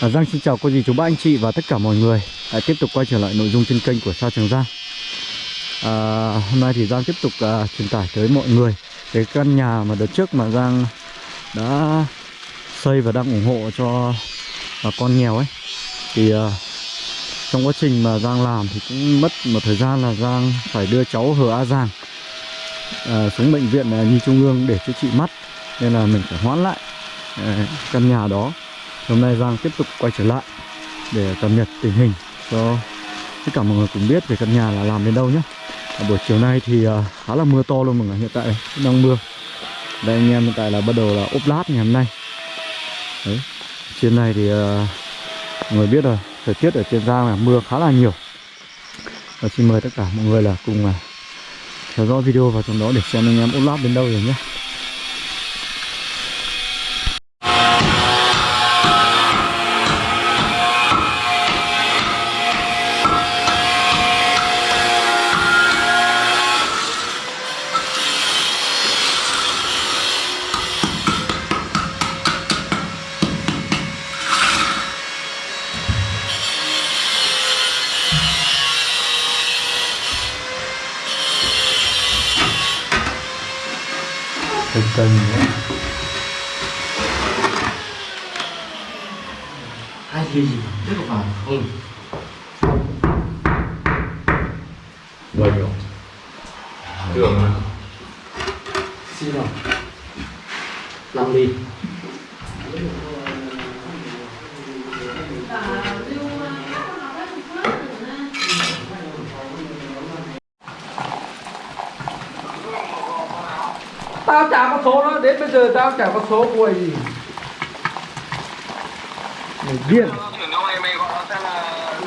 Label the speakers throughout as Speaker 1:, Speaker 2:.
Speaker 1: À, Giang xin chào cô dì chú bác anh chị và tất cả mọi người. À, Tiếp tục quay trở lại nội dung trên kênh của Sao Trường Giang. À, Hôm nay thì Giang tiếp tục à, truyền tải tới mọi người Cái căn nhà mà đợt trước mà Giang đã xây và đang ủng hộ cho bà con nghèo ấy. Thì à, trong quá trình mà Giang làm thì cũng mất một thời gian là Giang phải đưa cháu Hờ A Giang à, xuống bệnh viện à, Nhi Trung ương để chữa trị mắt. Nên là mình phải hoãn lại à, căn nhà đó. Hôm nay Giang tiếp tục quay trở lại để cập nhật tình hình cho tất cả mọi người cùng biết về căn nhà là làm đến đâu nhé. à, buổi chiều nay thì uh, khá là mưa to luôn mọi người, hiện tại đang mưa. Đây anh em hiện tại là bắt đầu là ốp lát ngày hôm nay. Đấy. Trên này thì uh, mọi người biết rồi, thời tiết ở trên Giang là mưa khá là nhiều. Và xin mời tất cả mọi người là cùng uh, theo dõi video vào trong đó để xem anh em ốp lát đến đâu rồi nhé. Cây cây nữa.
Speaker 2: hai gì? Gì rất vào ừ.
Speaker 3: Bao nhiêu đường
Speaker 2: xin rồi làm đi
Speaker 4: tao chả có số đó đến bây giờ tao chả có số của gì
Speaker 1: Người điên.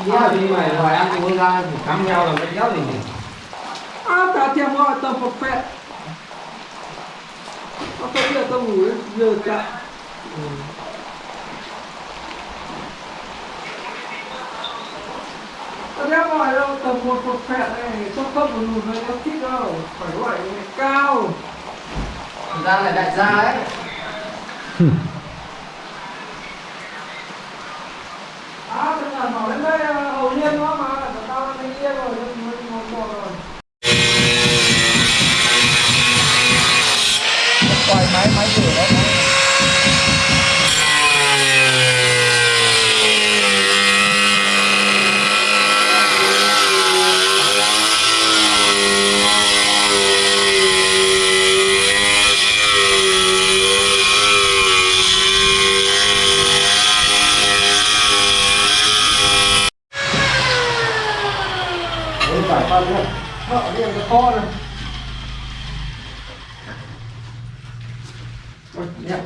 Speaker 2: Dạ thì mày hỏi ăn thì ra thì cắm nhau là mấy giáo gì
Speaker 4: à tao thèm gọi tao phật phẹ tao thấy là tao ngủ giờ chả tao thèm gọi đâu tao một phật phẹ này trong không một lùn này tao thích đâu. Phải gọi cao
Speaker 2: ra là đại gia ấy.
Speaker 4: Vợ đi cái kho này Ôi, đẹp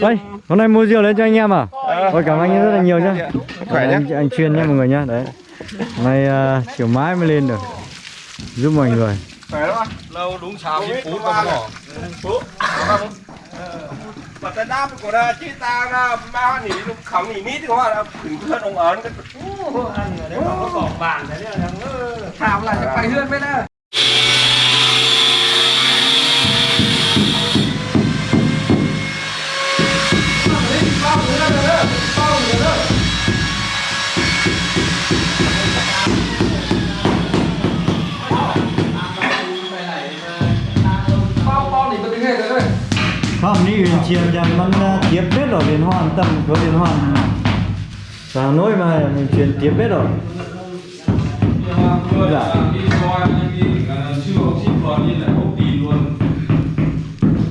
Speaker 1: Đây, hôm nay mua rượu lên cho anh em à? Ôi cảm ơn anh rất là nhiều nhá.
Speaker 3: khỏe nhé
Speaker 1: Anh, anh chuyên nhé mọi người nhá. Đấy. Hôm nay uh, chiều mãi mới lên được. Giúp mọi người.
Speaker 3: khỏe lắm lâu đúng sáu mươi phút mà bỏ phút mà ta đáp của ta chứ ta ra ba nỉ lúc khóng nỉ mít thì có là thử thân ông ấn cái
Speaker 4: Thảo là phải hương bên đây
Speaker 1: Đó, ni huyền chiêm rằng มัน tiếp biết rồi liên hoan tầm có liên hoan Sao nối mà mình chuyển tiếp biết rồi Dạ.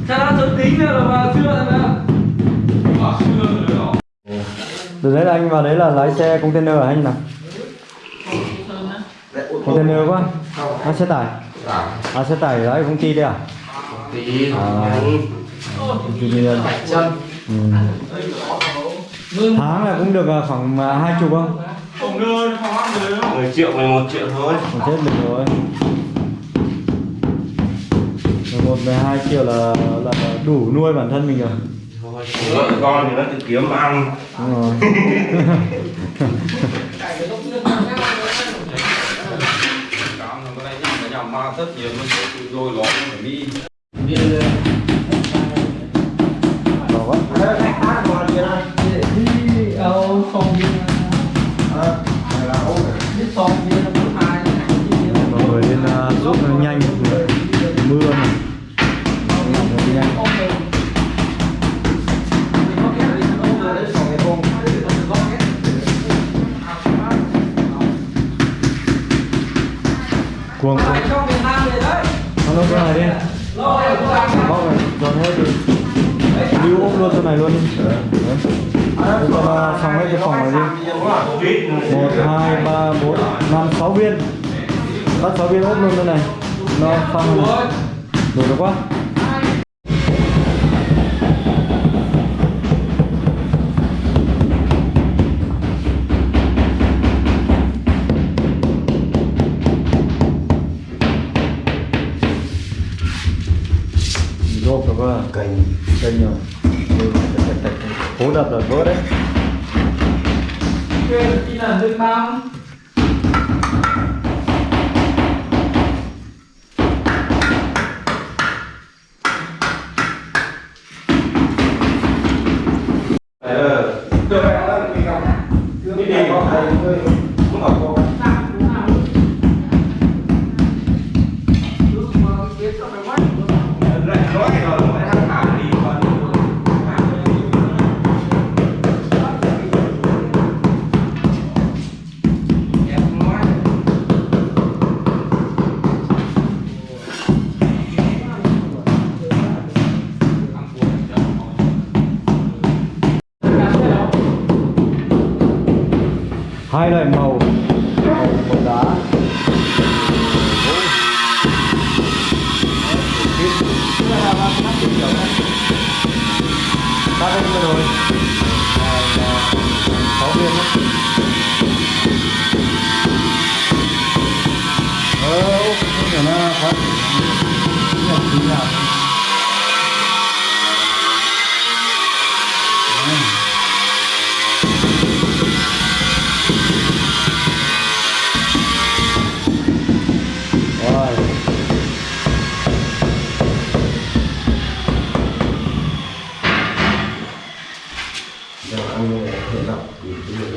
Speaker 4: Là vào chưa nữa
Speaker 1: Từ đấy là anh vào đấy là lái xe container hả anh nào? Container quá? À, xe tải? À, xe tải lái công ty đấy à? À, công ty
Speaker 2: chân
Speaker 1: Ừ. Tháng là cũng được à, khoảng à, hai chục không?
Speaker 3: Không đưa không ăn được 10 triệu 11 triệu thôi
Speaker 1: Còn chết được rồi 11, 12 triệu là, là đủ nuôi bản thân mình rồi
Speaker 3: Vợ con thì nó tự kiếm ăn
Speaker 1: Đúng rồi Bỏ Nó nó đi
Speaker 4: rồi
Speaker 1: Bóc này, dọn hết đi. Lưu ốp luôn cho này luôn đi. Đấy. Để xong hết cái phòng này đi. Một hai ba bốn năm sáu viên. Bắt sáu viên ốp luôn cho này. Nó xong rồi. Đủ được quá. Quá Cành Cành rồi Cố đập là vỡ đấy.
Speaker 4: Quên khi là nước Nam
Speaker 1: hai loại màu. Màu màu đá ba bên vừa rồi là sáu viên đó ờ ốc không nó phát nó chín nào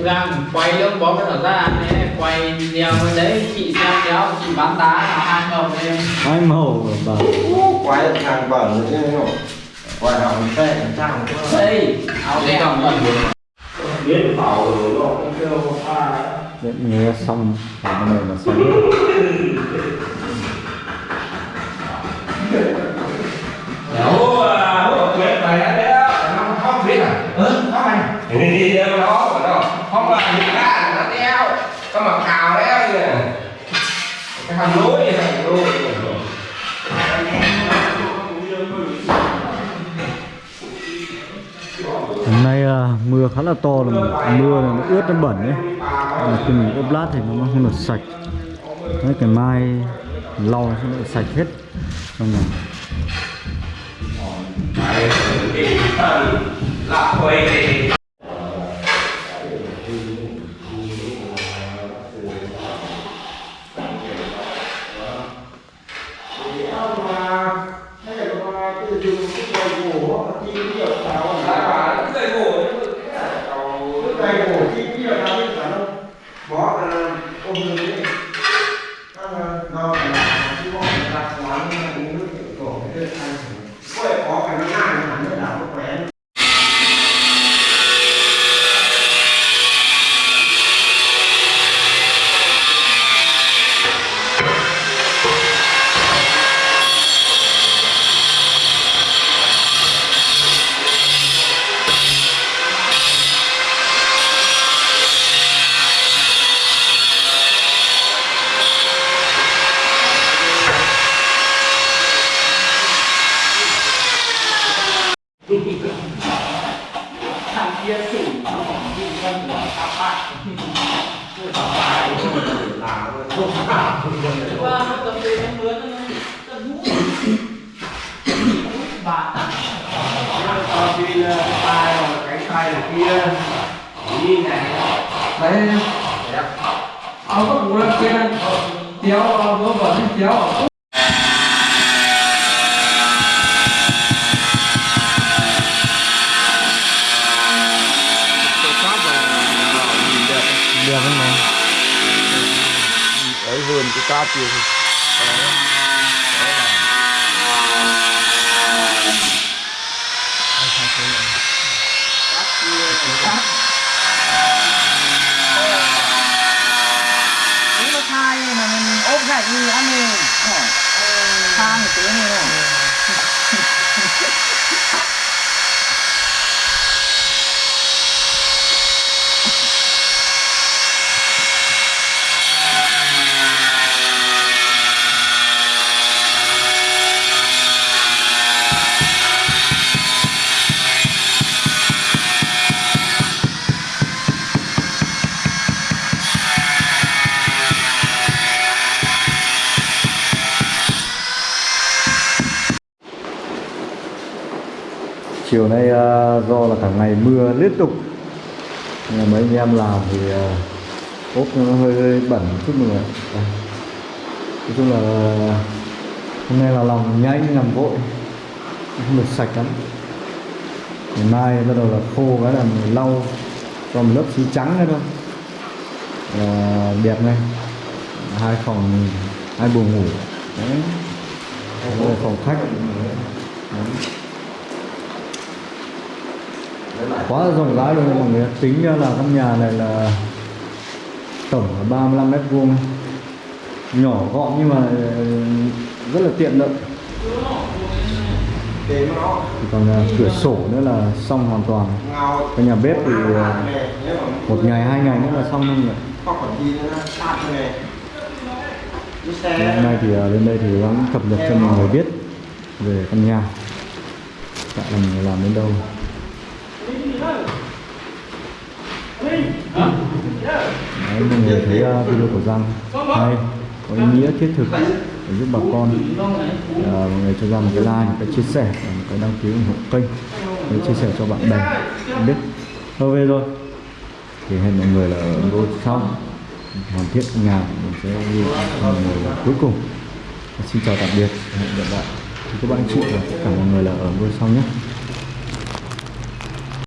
Speaker 2: Đang quay luôn bó cái thở ra này quay video bên đấy chị xem kéo chị bán đá là hai ngầu lên
Speaker 1: hai màu bà
Speaker 3: Quay hàng bẩn nữa chứ không? Quay hàng xe hàng trang
Speaker 2: đây áo đen. Còn
Speaker 3: Biết bảo rồi nó cũng kêu pha
Speaker 1: Điện nghe xong. Cái này là xong
Speaker 3: Có mặc cào đeo như này Cái hầm lối này, hầm lối
Speaker 1: hôm nay à, mưa khá là to là mưa là nó ướt nó bẩn đấy mà khi mình ốp lát thì nó không được sạch. Đấy cái mai lau nó sẽ được sạch hết. Xong rồi.
Speaker 3: Là quay thì Hãy subscribe cho kênh Ghiền Mì Gõ Để không bỏ lỡ
Speaker 2: Ela,
Speaker 5: ela vai ter um futebol, aqui, aqui, aqui, aqui,
Speaker 2: kia chủ nó còn bị thân của các bạn tôi bảo
Speaker 3: bài
Speaker 5: là không cả không được
Speaker 2: qua tập về em mướn tập ngũ bà
Speaker 3: tao đi tay cái tay này kia đi này
Speaker 4: đấy ông có muốn kia tiếu
Speaker 1: vô vấn tiếu
Speaker 3: ở cái cá tiền
Speaker 6: Nếu nó thai mà mình ốp gạch như ăn đi. Thang một tiếng này.
Speaker 1: Chiều nay ờ, do là cả ngày mưa liên tục. Nên là mấy anh em làm thì ờ, ốp nó hơi, hơi bẩn chút nữa. nói chung là ờ, hôm nay là lòng nhanh làm vội không được sạch lắm. Ngày mai bắt đầu là khô cái là mình lau cho một lớp xi trắng nữa thôi. Là đẹp ngay. Hai phòng hai buồng ngủ. Đấy. Phòng khách. Đấy quá là rộng rãi luôn, mọi người tính ra là căn nhà này là tổng là 35 mét vuông nhỏ gọn nhưng mà ừ, rất là tiện lợi. Còn à, cửa sổ nữa là xong hoàn toàn. Cái nhà bếp thì
Speaker 3: à,
Speaker 1: một ngày, hai ngày nữa là xong luôn rồi hôm nay thì à, lên đây thì gắng cập nhật cho mọi người biết về căn nhà. Tại là mình làm đến đâu? Đấy, mọi người thấy ờ, video của Giang. Hay có ý nghĩa thiết thực để giúp bà con à, mọi người cho ra một cái like một cái chia sẻ một cái đăng ký ủng hộ kênh. Để chia sẻ cho bạn bè biết. Thôi về rồi. Thì hẹn mọi người là ở video sau hoàn thiện nhà mình sẽ đi mọi người là cuối cùng. Xin chào tạm biệt hẹn gặp lại. Thì các bạn chị và tất cả mọi người là ở ngôi sau nhé.